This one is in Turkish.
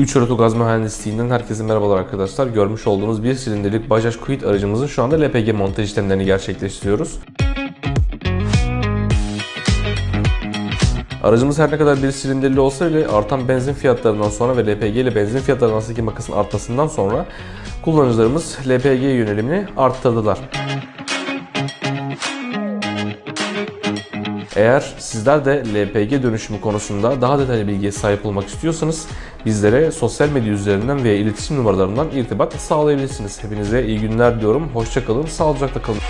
3 Oto Gaz Mühendisliğinden herkese merhabalar arkadaşlar. Görmüş olduğunuz bir silindirlik Bajaj Quid aracımızın şu anda LPG montaj işlemlerini gerçekleştiriyoruz. Aracımız her ne kadar bir silindirli olsa bile artan benzin fiyatlarından sonra ve LPG ile benzin fiyatları arasındaki makasın artmasından sonra kullanıcılarımız LPG yönelimini arttırdılar. Eğer sizler de LPG dönüşümü konusunda daha detaylı bilgiye sahip olmak istiyorsanız bizlere sosyal medya üzerinden veya iletişim numaralarından irtibat sağlayabilirsiniz. Hepinize iyi günler diliyorum. Hoşçakalın, sağlıcakla kalın.